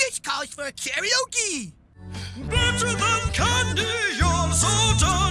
This calls for karaoke! Better than candy, you're so dark.